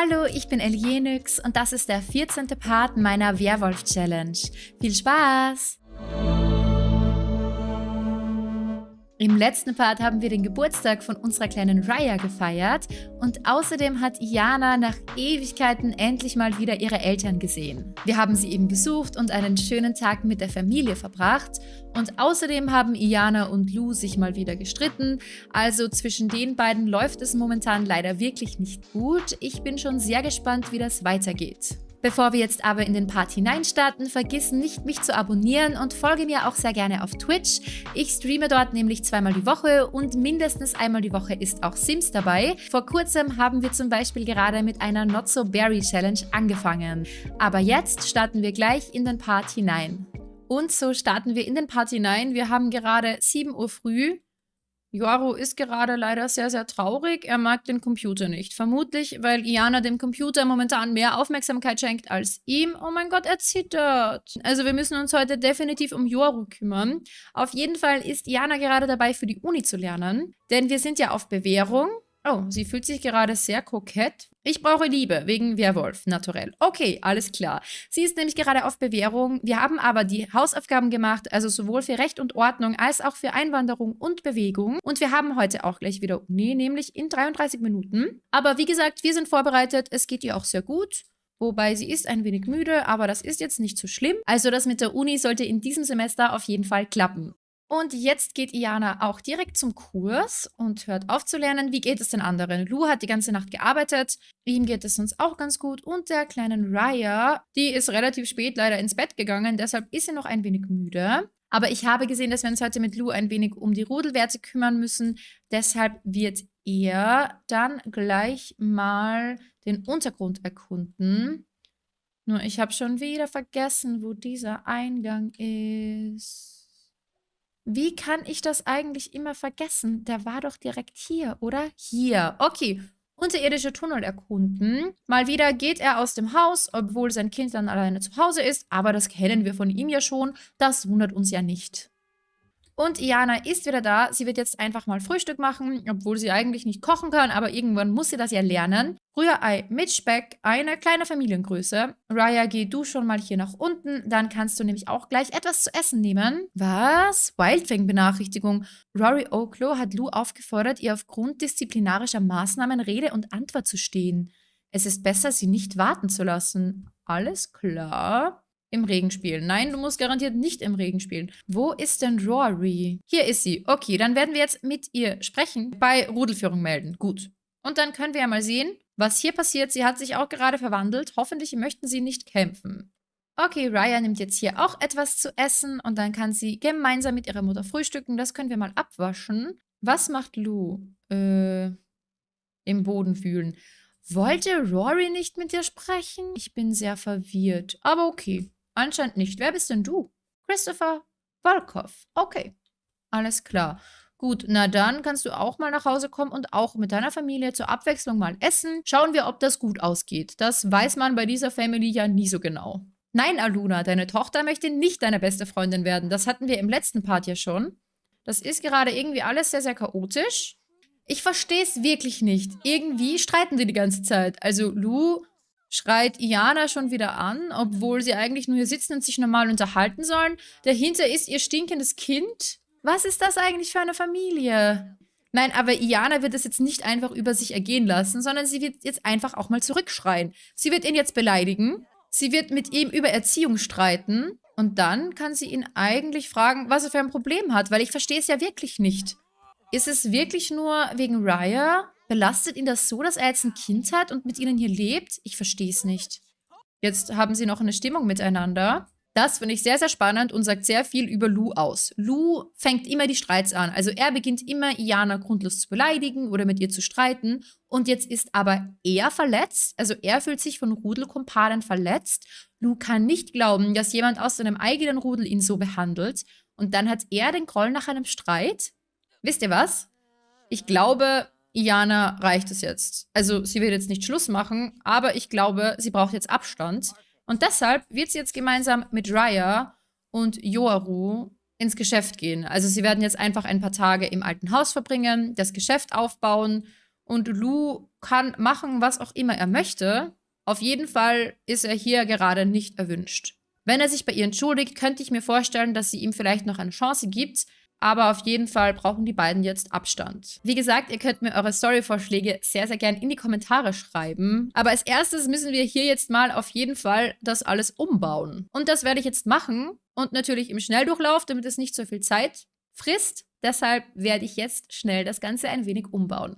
Hallo, ich bin Elienix und das ist der 14. Part meiner Werwolf-Challenge. Viel Spaß! Im letzten Part haben wir den Geburtstag von unserer kleinen Raya gefeiert und außerdem hat Iana nach Ewigkeiten endlich mal wieder ihre Eltern gesehen. Wir haben sie eben besucht und einen schönen Tag mit der Familie verbracht und außerdem haben Iana und Lou sich mal wieder gestritten, also zwischen den beiden läuft es momentan leider wirklich nicht gut. Ich bin schon sehr gespannt, wie das weitergeht. Bevor wir jetzt aber in den Part hineinstarten, vergiss nicht, mich zu abonnieren und folge mir auch sehr gerne auf Twitch. Ich streame dort nämlich zweimal die Woche und mindestens einmal die Woche ist auch Sims dabei. Vor kurzem haben wir zum Beispiel gerade mit einer Not So Berry Challenge angefangen. Aber jetzt starten wir gleich in den Part hinein. Und so starten wir in den Part hinein. Wir haben gerade 7 Uhr früh. Yoru ist gerade leider sehr, sehr traurig. Er mag den Computer nicht. Vermutlich, weil Iana dem Computer momentan mehr Aufmerksamkeit schenkt als ihm. Oh mein Gott, er zittert. Also wir müssen uns heute definitiv um Yoru kümmern. Auf jeden Fall ist Iana gerade dabei, für die Uni zu lernen. Denn wir sind ja auf Bewährung. Oh, sie fühlt sich gerade sehr kokett. Ich brauche Liebe, wegen Werwolf, naturell. Okay, alles klar. Sie ist nämlich gerade auf Bewährung. Wir haben aber die Hausaufgaben gemacht, also sowohl für Recht und Ordnung als auch für Einwanderung und Bewegung. Und wir haben heute auch gleich wieder Uni, nämlich in 33 Minuten. Aber wie gesagt, wir sind vorbereitet. Es geht ihr auch sehr gut. Wobei sie ist ein wenig müde, aber das ist jetzt nicht so schlimm. Also das mit der Uni sollte in diesem Semester auf jeden Fall klappen. Und jetzt geht Iana auch direkt zum Kurs und hört auf zu lernen. Wie geht es den anderen? Lou hat die ganze Nacht gearbeitet. Ihm geht es sonst auch ganz gut. Und der kleinen Raya, die ist relativ spät leider ins Bett gegangen. Deshalb ist sie noch ein wenig müde. Aber ich habe gesehen, dass wir uns heute mit Lou ein wenig um die Rudelwerte kümmern müssen. Deshalb wird er dann gleich mal den Untergrund erkunden. Nur ich habe schon wieder vergessen, wo dieser Eingang ist. Wie kann ich das eigentlich immer vergessen? Der war doch direkt hier, oder? Hier. Okay. Unterirdische Tunnel erkunden. Mal wieder geht er aus dem Haus, obwohl sein Kind dann alleine zu Hause ist. Aber das kennen wir von ihm ja schon. Das wundert uns ja nicht. Und Iana ist wieder da. Sie wird jetzt einfach mal Frühstück machen, obwohl sie eigentlich nicht kochen kann, aber irgendwann muss sie das ja lernen. Rührei mit Speck, eine kleine Familiengröße. Raya, geh du schon mal hier nach unten, dann kannst du nämlich auch gleich etwas zu essen nehmen. Was? Wildfang-Benachrichtigung. Rory Oklo hat Lou aufgefordert, ihr aufgrund disziplinarischer Maßnahmen Rede und Antwort zu stehen. Es ist besser, sie nicht warten zu lassen. Alles klar. Im Regen spielen. Nein, du musst garantiert nicht im Regen spielen. Wo ist denn Rory? Hier ist sie. Okay, dann werden wir jetzt mit ihr sprechen. Bei Rudelführung melden. Gut. Und dann können wir ja mal sehen, was hier passiert. Sie hat sich auch gerade verwandelt. Hoffentlich möchten sie nicht kämpfen. Okay, Raya nimmt jetzt hier auch etwas zu essen und dann kann sie gemeinsam mit ihrer Mutter frühstücken. Das können wir mal abwaschen. Was macht Lou? Äh, im Boden fühlen. Wollte Rory nicht mit dir sprechen? Ich bin sehr verwirrt. Aber okay. Anscheinend nicht. Wer bist denn du? Christopher Volkov. Okay. Alles klar. Gut, na dann kannst du auch mal nach Hause kommen und auch mit deiner Familie zur Abwechslung mal essen. Schauen wir, ob das gut ausgeht. Das weiß man bei dieser Family ja nie so genau. Nein, Aluna, deine Tochter möchte nicht deine beste Freundin werden. Das hatten wir im letzten Part ja schon. Das ist gerade irgendwie alles sehr, sehr chaotisch. Ich verstehe es wirklich nicht. Irgendwie streiten die die ganze Zeit. Also Lou schreit Iana schon wieder an, obwohl sie eigentlich nur hier sitzen und sich normal unterhalten sollen. Dahinter ist ihr stinkendes Kind. Was ist das eigentlich für eine Familie? Nein, aber Iana wird es jetzt nicht einfach über sich ergehen lassen, sondern sie wird jetzt einfach auch mal zurückschreien. Sie wird ihn jetzt beleidigen. Sie wird mit ihm über Erziehung streiten. Und dann kann sie ihn eigentlich fragen, was er für ein Problem hat, weil ich verstehe es ja wirklich nicht. Ist es wirklich nur wegen Raya? Belastet ihn das so, dass er jetzt ein Kind hat und mit ihnen hier lebt? Ich verstehe es nicht. Jetzt haben sie noch eine Stimmung miteinander. Das finde ich sehr, sehr spannend und sagt sehr viel über Lou aus. Lou fängt immer die Streits an. Also er beginnt immer, Iana grundlos zu beleidigen oder mit ihr zu streiten. Und jetzt ist aber er verletzt. Also er fühlt sich von Rudelkumpanen verletzt. Lou kann nicht glauben, dass jemand aus seinem eigenen Rudel ihn so behandelt. Und dann hat er den Groll nach einem Streit. Wisst ihr was? Ich glaube, Iana reicht es jetzt. Also sie wird jetzt nicht Schluss machen, aber ich glaube, sie braucht jetzt Abstand. Und deshalb wird sie jetzt gemeinsam mit Raya und Yoaru ins Geschäft gehen. Also sie werden jetzt einfach ein paar Tage im alten Haus verbringen, das Geschäft aufbauen und Lou kann machen, was auch immer er möchte. Auf jeden Fall ist er hier gerade nicht erwünscht. Wenn er sich bei ihr entschuldigt, könnte ich mir vorstellen, dass sie ihm vielleicht noch eine Chance gibt, aber auf jeden Fall brauchen die beiden jetzt Abstand. Wie gesagt, ihr könnt mir eure Story-Vorschläge sehr, sehr gern in die Kommentare schreiben. Aber als erstes müssen wir hier jetzt mal auf jeden Fall das alles umbauen. Und das werde ich jetzt machen. Und natürlich im Schnelldurchlauf, damit es nicht so viel Zeit frisst. Deshalb werde ich jetzt schnell das Ganze ein wenig umbauen.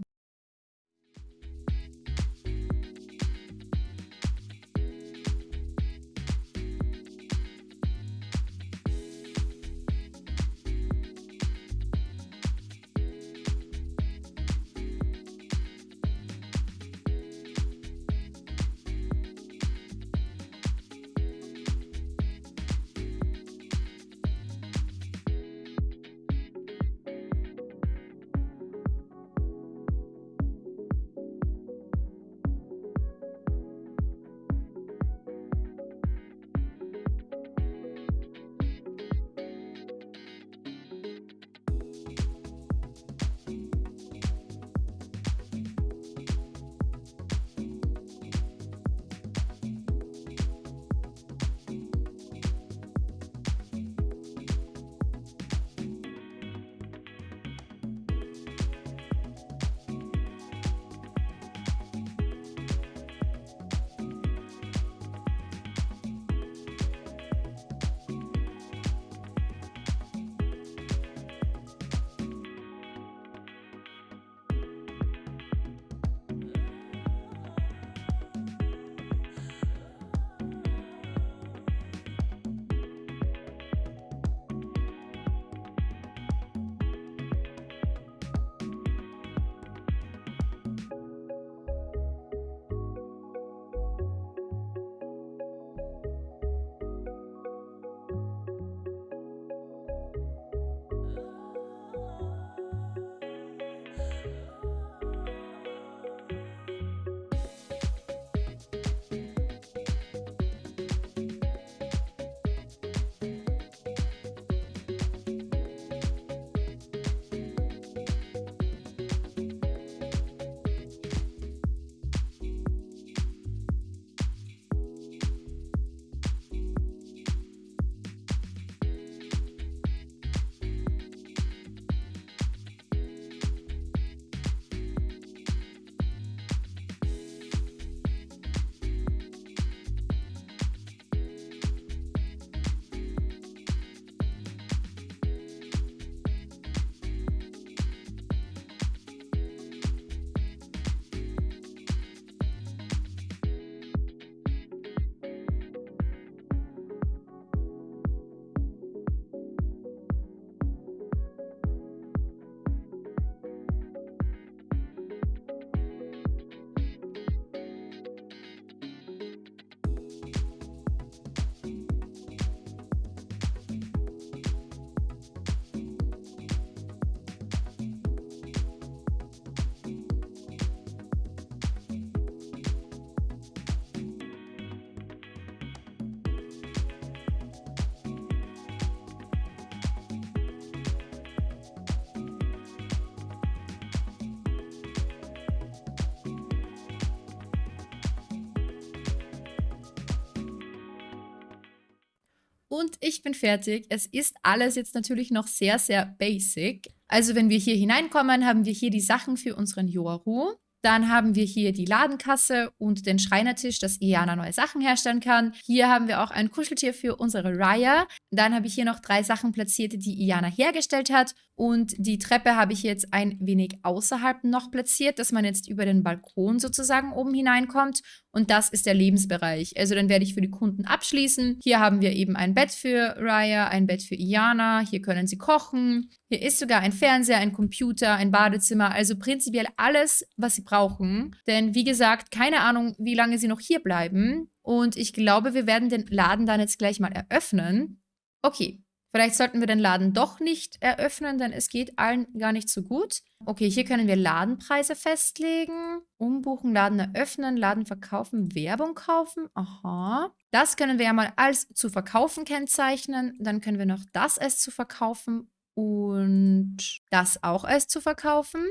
Und ich bin fertig. Es ist alles jetzt natürlich noch sehr, sehr basic. Also wenn wir hier hineinkommen, haben wir hier die Sachen für unseren Yoru. Dann haben wir hier die Ladenkasse und den Schreinertisch, dass Iana neue Sachen herstellen kann. Hier haben wir auch ein Kuscheltier für unsere Raya. Dann habe ich hier noch drei Sachen platziert, die Iana hergestellt hat. Und die Treppe habe ich jetzt ein wenig außerhalb noch platziert, dass man jetzt über den Balkon sozusagen oben hineinkommt. Und das ist der Lebensbereich. Also dann werde ich für die Kunden abschließen. Hier haben wir eben ein Bett für Raya, ein Bett für Iana. Hier können sie kochen. Hier ist sogar ein Fernseher, ein Computer, ein Badezimmer. Also prinzipiell alles, was sie brauchen. Denn wie gesagt, keine Ahnung, wie lange sie noch hier bleiben. Und ich glaube, wir werden den Laden dann jetzt gleich mal eröffnen. Okay, vielleicht sollten wir den Laden doch nicht eröffnen, denn es geht allen gar nicht so gut. Okay, hier können wir Ladenpreise festlegen. Umbuchen, Laden eröffnen, Laden verkaufen, Werbung kaufen. Aha. Das können wir ja mal als zu verkaufen kennzeichnen. Dann können wir noch das als zu verkaufen und das auch als zu verkaufen.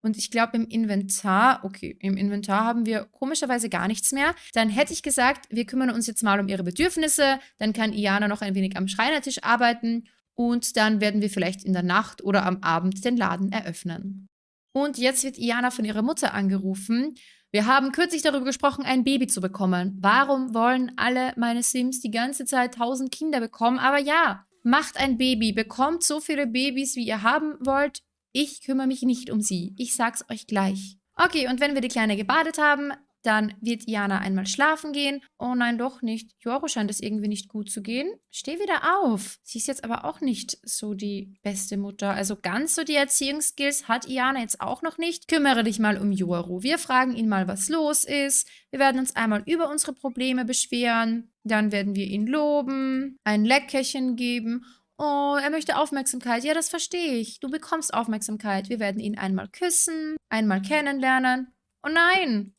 Und ich glaube, im Inventar, okay, im Inventar haben wir komischerweise gar nichts mehr. Dann hätte ich gesagt, wir kümmern uns jetzt mal um ihre Bedürfnisse. Dann kann Iana noch ein wenig am Schreinertisch arbeiten. Und dann werden wir vielleicht in der Nacht oder am Abend den Laden eröffnen. Und jetzt wird Iana von ihrer Mutter angerufen. Wir haben kürzlich darüber gesprochen, ein Baby zu bekommen. Warum wollen alle meine Sims die ganze Zeit tausend Kinder bekommen? Aber ja, macht ein Baby, bekommt so viele Babys, wie ihr haben wollt ich kümmere mich nicht um sie. Ich sag's euch gleich. Okay, und wenn wir die Kleine gebadet haben, dann wird Jana einmal schlafen gehen. Oh nein, doch nicht. Joro scheint es irgendwie nicht gut zu gehen. Steh wieder auf. Sie ist jetzt aber auch nicht so die beste Mutter. Also ganz so die Erziehungsskills hat Iana jetzt auch noch nicht. Kümmere dich mal um Joro. Wir fragen ihn mal, was los ist. Wir werden uns einmal über unsere Probleme beschweren. Dann werden wir ihn loben, ein Leckerchen geben Oh, er möchte Aufmerksamkeit. Ja, das verstehe ich. Du bekommst Aufmerksamkeit. Wir werden ihn einmal küssen, einmal kennenlernen. Oh nein!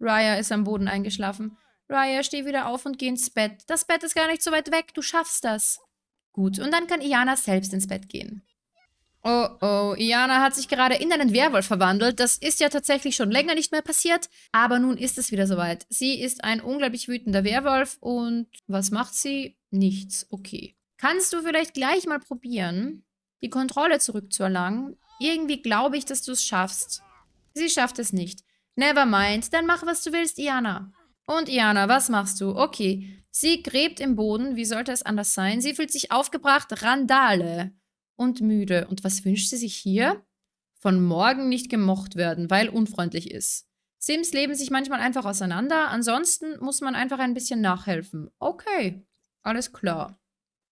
Raya ist am Boden eingeschlafen. Raya, steh wieder auf und geh ins Bett. Das Bett ist gar nicht so weit weg. Du schaffst das. Gut, und dann kann Iana selbst ins Bett gehen. Oh, oh, Iana hat sich gerade in einen Werwolf verwandelt. Das ist ja tatsächlich schon länger nicht mehr passiert. Aber nun ist es wieder soweit. Sie ist ein unglaublich wütender Werwolf und was macht sie? Nichts. Okay. Kannst du vielleicht gleich mal probieren, die Kontrolle zurückzuerlangen? Irgendwie glaube ich, dass du es schaffst. Sie schafft es nicht. Never mind, dann mach, was du willst, Iana. Und Iana, was machst du? Okay, sie gräbt im Boden, wie sollte es anders sein? Sie fühlt sich aufgebracht, Randale und müde. Und was wünscht sie sich hier? Von morgen nicht gemocht werden, weil unfreundlich ist. Sims leben sich manchmal einfach auseinander, ansonsten muss man einfach ein bisschen nachhelfen. Okay, alles klar.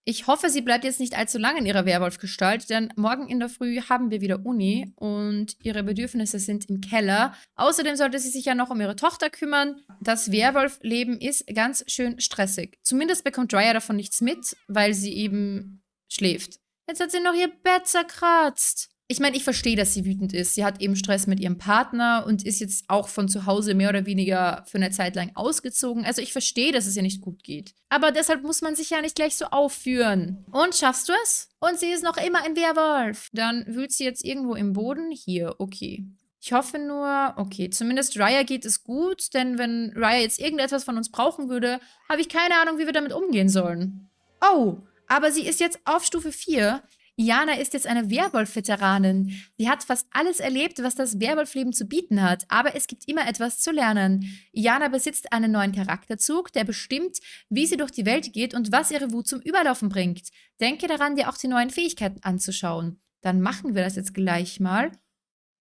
Ich hoffe, sie bleibt jetzt nicht allzu lange in ihrer Werwolfgestalt, denn morgen in der Früh haben wir wieder Uni und ihre Bedürfnisse sind im Keller. Außerdem sollte sie sich ja noch um ihre Tochter kümmern. Das Werwolfleben ist ganz schön stressig. Zumindest bekommt Drya davon nichts mit, weil sie eben schläft. Jetzt hat sie noch ihr Bett zerkratzt. Ich meine, ich verstehe, dass sie wütend ist. Sie hat eben Stress mit ihrem Partner und ist jetzt auch von zu Hause mehr oder weniger für eine Zeit lang ausgezogen. Also ich verstehe, dass es ihr nicht gut geht. Aber deshalb muss man sich ja nicht gleich so aufführen. Und schaffst du es? Und sie ist noch immer ein Werwolf. Dann wühlt sie jetzt irgendwo im Boden. Hier, okay. Ich hoffe nur, okay, zumindest Raya geht es gut, denn wenn Raya jetzt irgendetwas von uns brauchen würde, habe ich keine Ahnung, wie wir damit umgehen sollen. Oh, aber sie ist jetzt auf Stufe 4. Jana ist jetzt eine Werwolf-Veteranin. Sie hat fast alles erlebt, was das Werwolf-Leben zu bieten hat, aber es gibt immer etwas zu lernen. Jana besitzt einen neuen Charakterzug, der bestimmt, wie sie durch die Welt geht und was ihre Wut zum Überlaufen bringt. Denke daran, dir auch die neuen Fähigkeiten anzuschauen. Dann machen wir das jetzt gleich mal.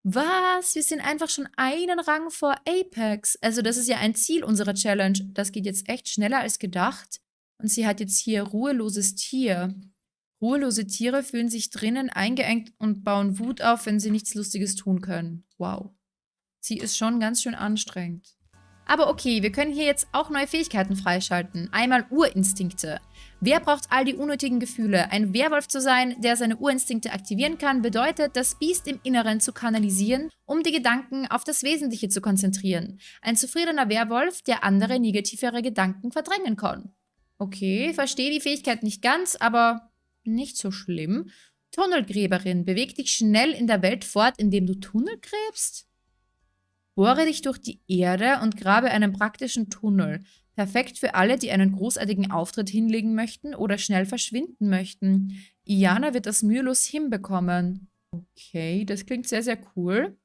Was? Wir sind einfach schon einen Rang vor Apex. Also das ist ja ein Ziel unserer Challenge. Das geht jetzt echt schneller als gedacht. Und sie hat jetzt hier ruheloses Tier. Ruhelose Tiere fühlen sich drinnen eingeengt und bauen Wut auf, wenn sie nichts Lustiges tun können. Wow. Sie ist schon ganz schön anstrengend. Aber okay, wir können hier jetzt auch neue Fähigkeiten freischalten. Einmal Urinstinkte. Wer braucht all die unnötigen Gefühle? Ein Werwolf zu sein, der seine Urinstinkte aktivieren kann, bedeutet, das Biest im Inneren zu kanalisieren, um die Gedanken auf das Wesentliche zu konzentrieren. Ein zufriedener Werwolf, der andere negativere Gedanken verdrängen kann. Okay, verstehe die Fähigkeit nicht ganz, aber nicht so schlimm. Tunnelgräberin, beweg dich schnell in der Welt fort, indem du Tunnel gräbst? Bohre dich durch die Erde und grabe einen praktischen Tunnel. Perfekt für alle, die einen großartigen Auftritt hinlegen möchten oder schnell verschwinden möchten. Iana wird das mühelos hinbekommen. Okay, das klingt sehr, sehr cool.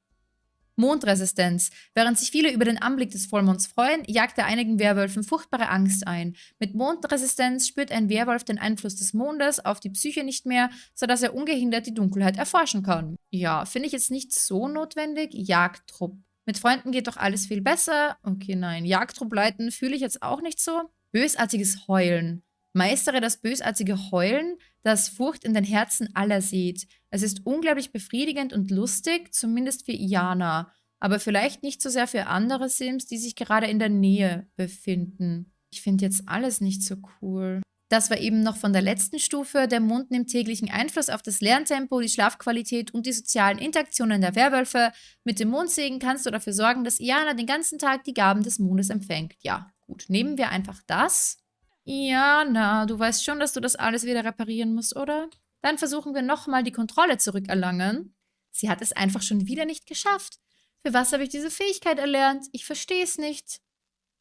Mondresistenz. Während sich viele über den Anblick des Vollmonds freuen, jagt er einigen Werwölfen furchtbare Angst ein. Mit Mondresistenz spürt ein Werwolf den Einfluss des Mondes auf die Psyche nicht mehr, sodass er ungehindert die Dunkelheit erforschen kann. Ja, finde ich jetzt nicht so notwendig. Jagdtrupp. Mit Freunden geht doch alles viel besser. Okay, nein. Jagdtrupp leiten fühle ich jetzt auch nicht so. Bösartiges Heulen. Meistere das bösartige Heulen, das Furcht in den Herzen aller sieht. Es ist unglaublich befriedigend und lustig, zumindest für Iana, aber vielleicht nicht so sehr für andere Sims, die sich gerade in der Nähe befinden. Ich finde jetzt alles nicht so cool. Das war eben noch von der letzten Stufe. Der Mond nimmt täglichen Einfluss auf das Lerntempo, die Schlafqualität und die sozialen Interaktionen der Werwölfe. Mit dem Mondsegen kannst du dafür sorgen, dass Iana den ganzen Tag die Gaben des Mondes empfängt. Ja, gut, nehmen wir einfach das. Iana, du weißt schon, dass du das alles wieder reparieren musst, oder? Dann versuchen wir nochmal die Kontrolle zurückerlangen. Sie hat es einfach schon wieder nicht geschafft. Für was habe ich diese Fähigkeit erlernt? Ich verstehe es nicht.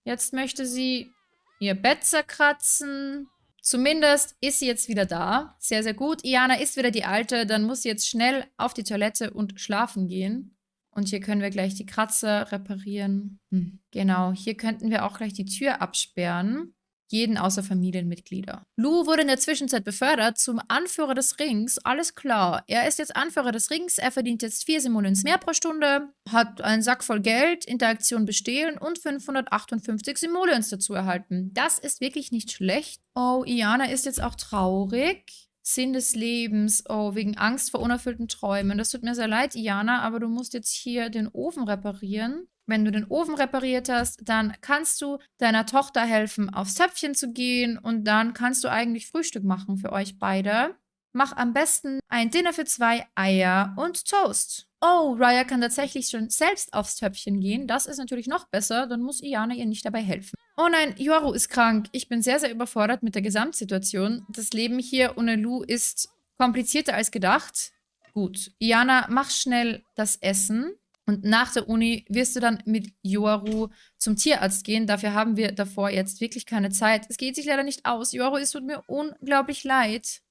Jetzt möchte sie ihr Bett zerkratzen. Zumindest ist sie jetzt wieder da. Sehr, sehr gut. Iana ist wieder die Alte. Dann muss sie jetzt schnell auf die Toilette und schlafen gehen. Und hier können wir gleich die Kratzer reparieren. Hm, genau, hier könnten wir auch gleich die Tür absperren jeden außer Familienmitglieder. Lou wurde in der Zwischenzeit befördert zum Anführer des Rings. Alles klar. Er ist jetzt Anführer des Rings. Er verdient jetzt 4 Simoleons mehr pro Stunde, hat einen Sack voll Geld, Interaktion bestehlen und 558 Simoleons dazu erhalten. Das ist wirklich nicht schlecht. Oh, Iana ist jetzt auch traurig. Sinn des Lebens. Oh, wegen Angst vor unerfüllten Träumen. Das tut mir sehr leid, Iana, aber du musst jetzt hier den Ofen reparieren. Wenn du den Ofen repariert hast, dann kannst du deiner Tochter helfen, aufs Töpfchen zu gehen und dann kannst du eigentlich Frühstück machen für euch beide. Mach am besten ein Dinner für zwei Eier und Toast. Oh, Raya kann tatsächlich schon selbst aufs Töpfchen gehen. Das ist natürlich noch besser, dann muss Iana ihr nicht dabei helfen. Oh nein, Yoru ist krank. Ich bin sehr, sehr überfordert mit der Gesamtsituation. Das Leben hier ohne Lu ist komplizierter als gedacht. Gut, Iana, mach schnell das Essen. Und nach der Uni wirst du dann mit Yoru zum Tierarzt gehen. Dafür haben wir davor jetzt wirklich keine Zeit. Es geht sich leider nicht aus. Yoru, es tut mir unglaublich leid.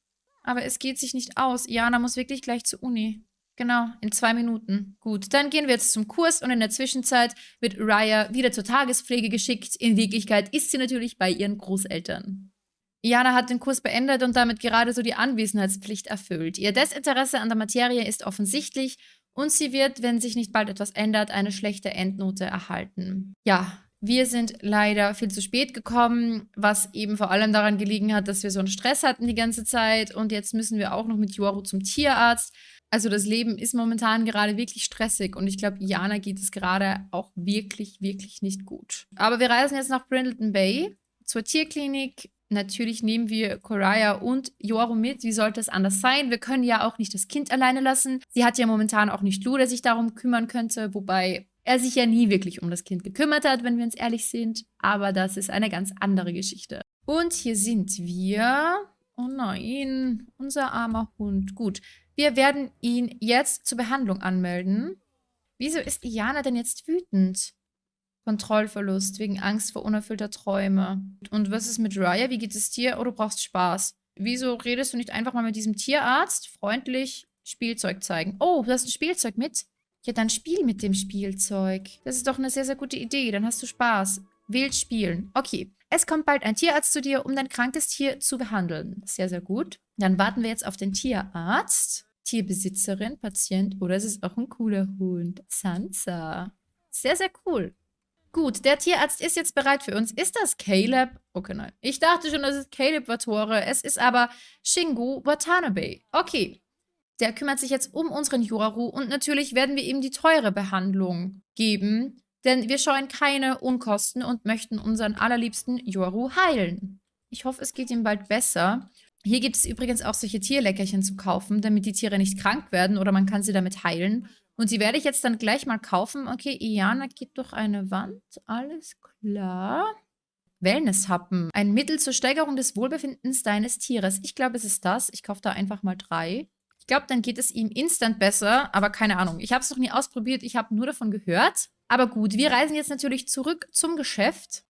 Aber es geht sich nicht aus. Jana muss wirklich gleich zur Uni. Genau, in zwei Minuten. Gut, dann gehen wir jetzt zum Kurs und in der Zwischenzeit wird Raya wieder zur Tagespflege geschickt. In Wirklichkeit ist sie natürlich bei ihren Großeltern. Jana hat den Kurs beendet und damit gerade so die Anwesenheitspflicht erfüllt. Ihr Desinteresse an der Materie ist offensichtlich und sie wird, wenn sich nicht bald etwas ändert, eine schlechte Endnote erhalten. Ja, wir sind leider viel zu spät gekommen, was eben vor allem daran gelegen hat, dass wir so einen Stress hatten die ganze Zeit und jetzt müssen wir auch noch mit Yoru zum Tierarzt. Also das Leben ist momentan gerade wirklich stressig und ich glaube, Jana geht es gerade auch wirklich, wirklich nicht gut. Aber wir reisen jetzt nach Brindleton Bay zur Tierklinik Natürlich nehmen wir Koraya und Yoru mit. Wie sollte es anders sein? Wir können ja auch nicht das Kind alleine lassen. Sie hat ja momentan auch nicht Lu, der sich darum kümmern könnte, wobei er sich ja nie wirklich um das Kind gekümmert hat, wenn wir uns ehrlich sind. Aber das ist eine ganz andere Geschichte. Und hier sind wir. Oh nein, unser armer Hund. Gut, wir werden ihn jetzt zur Behandlung anmelden. Wieso ist Iana denn jetzt wütend? Kontrollverlust wegen Angst vor unerfüllter Träume. Und was ist mit Raya? Wie geht es dir? Oh, du brauchst Spaß. Wieso redest du nicht einfach mal mit diesem Tierarzt? Freundlich Spielzeug zeigen. Oh, du hast ein Spielzeug mit? Ja, dann spiel mit dem Spielzeug. Das ist doch eine sehr, sehr gute Idee. Dann hast du Spaß. Wild spielen. Okay. Es kommt bald ein Tierarzt zu dir, um dein krankes Tier zu behandeln. Sehr, sehr gut. Dann warten wir jetzt auf den Tierarzt. Tierbesitzerin, Patient oder es ist auch ein cooler Hund. Sansa. Sehr, sehr cool. Gut, der Tierarzt ist jetzt bereit für uns. Ist das Caleb? Okay, nein. Ich dachte schon, das ist Caleb Watore. Es ist aber Shingu Watanabe. Okay. Der kümmert sich jetzt um unseren Yoru und natürlich werden wir ihm die teure Behandlung geben, denn wir scheuen keine Unkosten und möchten unseren allerliebsten Yoru heilen. Ich hoffe, es geht ihm bald besser. Hier gibt es übrigens auch solche Tierleckerchen zu kaufen, damit die Tiere nicht krank werden oder man kann sie damit heilen. Und die werde ich jetzt dann gleich mal kaufen. Okay, Iana geht durch eine Wand. Alles klar. Wellnesshappen. Ein Mittel zur Steigerung des Wohlbefindens deines Tieres. Ich glaube, es ist das. Ich kaufe da einfach mal drei. Ich glaube, dann geht es ihm instant besser. Aber keine Ahnung. Ich habe es noch nie ausprobiert. Ich habe nur davon gehört. Aber gut, wir reisen jetzt natürlich zurück zum Geschäft.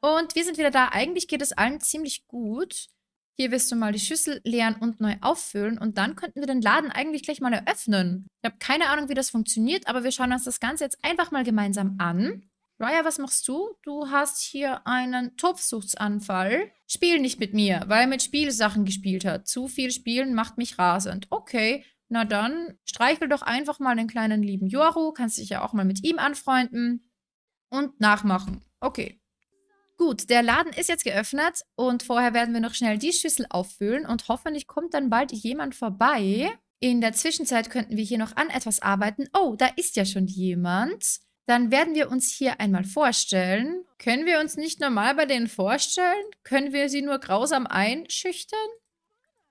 Und wir sind wieder da. Eigentlich geht es allen ziemlich gut. Hier wirst du mal die Schüssel leeren und neu auffüllen und dann könnten wir den Laden eigentlich gleich mal eröffnen. Ich habe keine Ahnung, wie das funktioniert, aber wir schauen uns das Ganze jetzt einfach mal gemeinsam an. Raya, was machst du? Du hast hier einen Topfsuchtsanfall. Spiel nicht mit mir, weil er mit Spielsachen gespielt hat. Zu viel Spielen macht mich rasend. Okay, na dann streichel doch einfach mal den kleinen lieben Yoru. Kannst dich ja auch mal mit ihm anfreunden. Und nachmachen. Okay, Gut, der Laden ist jetzt geöffnet und vorher werden wir noch schnell die Schüssel auffüllen und hoffentlich kommt dann bald jemand vorbei. In der Zwischenzeit könnten wir hier noch an etwas arbeiten. Oh, da ist ja schon jemand. Dann werden wir uns hier einmal vorstellen. Können wir uns nicht normal bei denen vorstellen? Können wir sie nur grausam einschüchtern?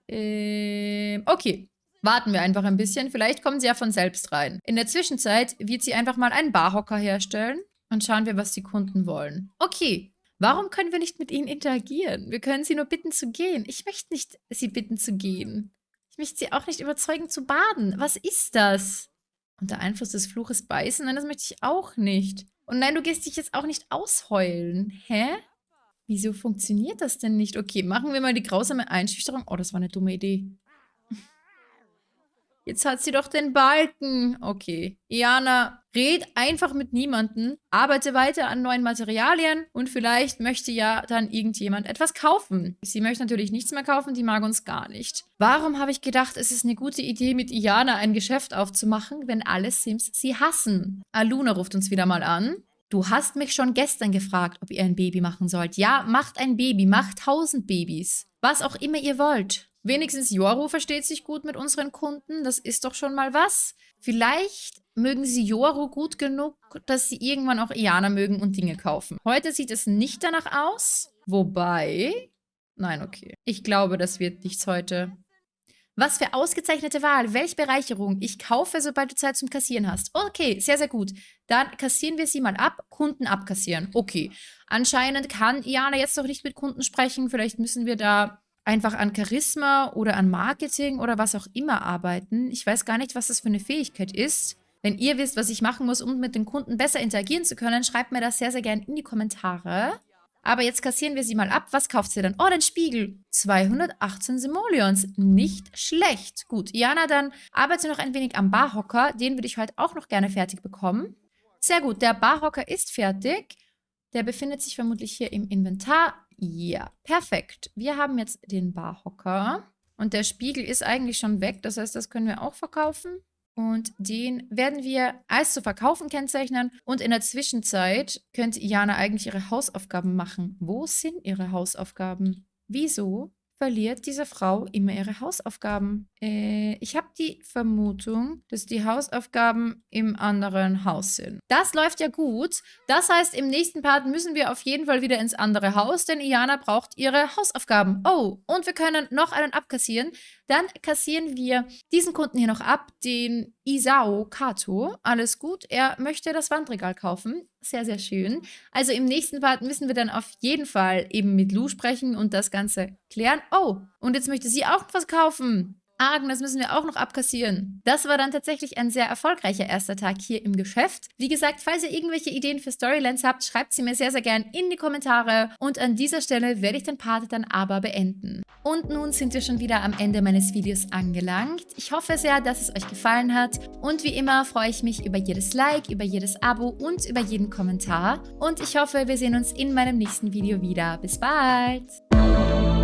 Ähm, okay. Warten wir einfach ein bisschen. Vielleicht kommen sie ja von selbst rein. In der Zwischenzeit wird sie einfach mal einen Barhocker herstellen. Und schauen wir, was die Kunden wollen. Okay, Warum können wir nicht mit ihnen interagieren? Wir können sie nur bitten zu gehen. Ich möchte nicht sie bitten zu gehen. Ich möchte sie auch nicht überzeugen zu baden. Was ist das? Unter Einfluss des Fluches beißen? Nein, das möchte ich auch nicht. Und nein, du gehst dich jetzt auch nicht ausheulen. Hä? Wieso funktioniert das denn nicht? Okay, machen wir mal die grausame Einschüchterung. Oh, das war eine dumme Idee. Jetzt hat sie doch den Balken. Okay. Iana, red einfach mit niemandem, arbeite weiter an neuen Materialien und vielleicht möchte ja dann irgendjemand etwas kaufen. Sie möchte natürlich nichts mehr kaufen, die mag uns gar nicht. Warum habe ich gedacht, es ist eine gute Idee, mit Iana ein Geschäft aufzumachen, wenn alle Sims sie hassen? Aluna ruft uns wieder mal an. Du hast mich schon gestern gefragt, ob ihr ein Baby machen sollt. Ja, macht ein Baby, macht tausend Babys. Was auch immer ihr wollt. Wenigstens Yoru versteht sich gut mit unseren Kunden. Das ist doch schon mal was. Vielleicht mögen sie Yoru gut genug, dass sie irgendwann auch Iana mögen und Dinge kaufen. Heute sieht es nicht danach aus. Wobei... Nein, okay. Ich glaube, das wird nichts heute. Was für ausgezeichnete Wahl. Welche Bereicherung. Ich kaufe, sobald du Zeit zum Kassieren hast. Okay, sehr, sehr gut. Dann kassieren wir sie mal ab. Kunden abkassieren. Okay. Anscheinend kann Iana jetzt noch nicht mit Kunden sprechen. Vielleicht müssen wir da einfach an Charisma oder an Marketing oder was auch immer arbeiten. Ich weiß gar nicht, was das für eine Fähigkeit ist. Wenn ihr wisst, was ich machen muss, um mit den Kunden besser interagieren zu können, schreibt mir das sehr, sehr gerne in die Kommentare. Aber jetzt kassieren wir sie mal ab. Was kauft sie denn? Oh, den Spiegel. 218 Simoleons. Nicht schlecht. Gut, Jana, dann arbeite noch ein wenig am Barhocker. Den würde ich heute auch noch gerne fertig bekommen. Sehr gut, der Barhocker ist fertig. Der befindet sich vermutlich hier im Inventar. Ja, perfekt. Wir haben jetzt den Barhocker. Und der Spiegel ist eigentlich schon weg. Das heißt, das können wir auch verkaufen. Und den werden wir als zu verkaufen kennzeichnen. Und in der Zwischenzeit könnte Jana eigentlich ihre Hausaufgaben machen. Wo sind ihre Hausaufgaben? Wieso verliert diese Frau immer ihre Hausaufgaben. Äh, ich habe die Vermutung, dass die Hausaufgaben im anderen Haus sind. Das läuft ja gut. Das heißt, im nächsten Part müssen wir auf jeden Fall wieder ins andere Haus, denn Iana braucht ihre Hausaufgaben. Oh, und wir können noch einen abkassieren. Dann kassieren wir diesen Kunden hier noch ab, den Isao Kato. Alles gut, er möchte das Wandregal kaufen. Sehr, sehr schön. Also im nächsten Part müssen wir dann auf jeden Fall eben mit Lou sprechen und das Ganze klären. Oh, und jetzt möchte sie auch was kaufen. Argen, das müssen wir auch noch abkassieren. Das war dann tatsächlich ein sehr erfolgreicher erster Tag hier im Geschäft. Wie gesagt, falls ihr irgendwelche Ideen für Storylands habt, schreibt sie mir sehr, sehr gern in die Kommentare. Und an dieser Stelle werde ich den Part dann aber beenden. Und nun sind wir schon wieder am Ende meines Videos angelangt. Ich hoffe sehr, dass es euch gefallen hat. Und wie immer freue ich mich über jedes Like, über jedes Abo und über jeden Kommentar. Und ich hoffe, wir sehen uns in meinem nächsten Video wieder. Bis bald!